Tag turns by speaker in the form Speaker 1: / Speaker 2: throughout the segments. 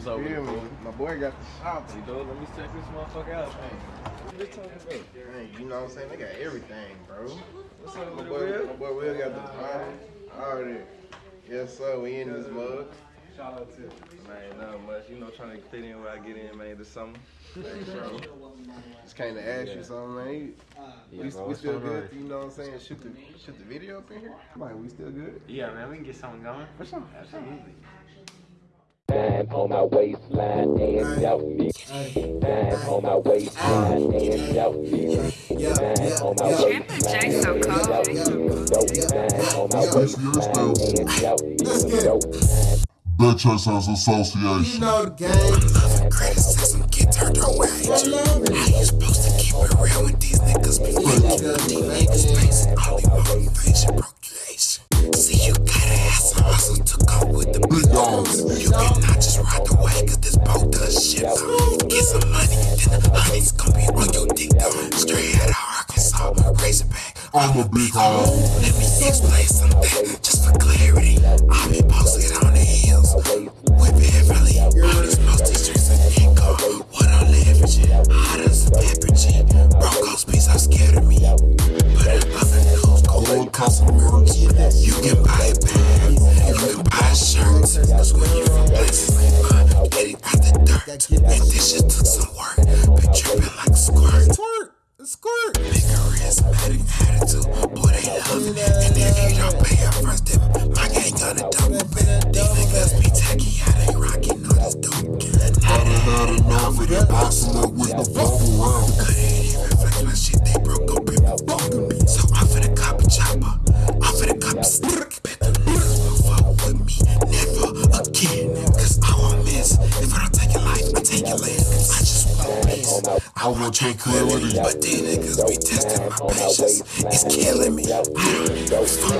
Speaker 1: What's up with
Speaker 2: Feel
Speaker 1: it,
Speaker 2: me?
Speaker 1: fool?
Speaker 2: My boy got the shop.
Speaker 1: You know, let me check this motherfucker out, man. You?
Speaker 2: Hey, you know what I'm saying? They got everything, bro.
Speaker 1: What's up
Speaker 2: My
Speaker 1: with
Speaker 2: boy,
Speaker 1: Will?
Speaker 2: my boy Will got the party. All that. Yes, sir. We in this mug.
Speaker 1: Shout out to Man, not much. You know, trying to fit in where I get in, man, this summer.
Speaker 2: Just came to ask you something, man.
Speaker 1: Yeah,
Speaker 2: we,
Speaker 1: bro,
Speaker 2: we still
Speaker 1: going on?
Speaker 2: good? You know what I'm saying? Shoot the shoot the video up in here. Come on, we still good?
Speaker 3: Yeah, man, we can get something going.
Speaker 2: For sure.
Speaker 3: Absolutely.
Speaker 4: Time on my waistline and out me. Time on my waistline and out me. Time on my waistline and out me. Time on my waistline and out me.
Speaker 5: Bitch Access Association.
Speaker 6: You know the game.
Speaker 7: Criticism get turned away. How you supposed to keep it real when these niggas be faking? These niggas facing only motivation, procreation. Shit. Get some money, then the honey's gonna be on your dick. Straight out of Arkansas, Razorback.
Speaker 5: I'm a big hog.
Speaker 7: Let me explain something, just for clarity. I be posted on the hills with Beverly. All these musty streets of Nico. What I'm leveraging, hot as a pepper G. Broncos beats are scared of me. But in other news, go with customers. You can buy a bag, you can buy shirts. Cause when you from places like mine, getting out the dirt. And this shit took some work. Been tripping like squirt.
Speaker 6: Squirt. Squirt.
Speaker 7: Bigger charismatic attitude, boy they love it. And if you don't pay up first, then my gang gonna double back. These niggas be tacky, how they rockin' all this dope.
Speaker 5: I done had enough of that boxing up with the bubble round.
Speaker 7: Couldn't even flex my shit, I just won't miss. I want tranquility, but these niggas be testing my patience. It's killing me. I don't no fun.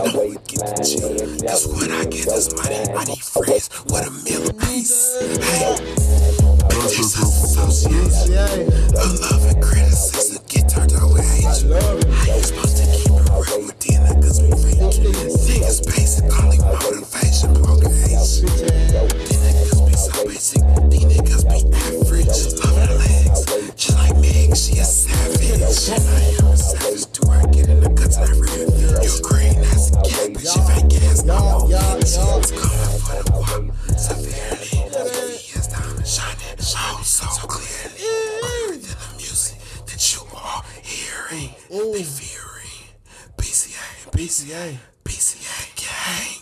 Speaker 7: No, we get the chill. Cause when I get this money, I need friends with a meal apiece. PCA. PCA gang.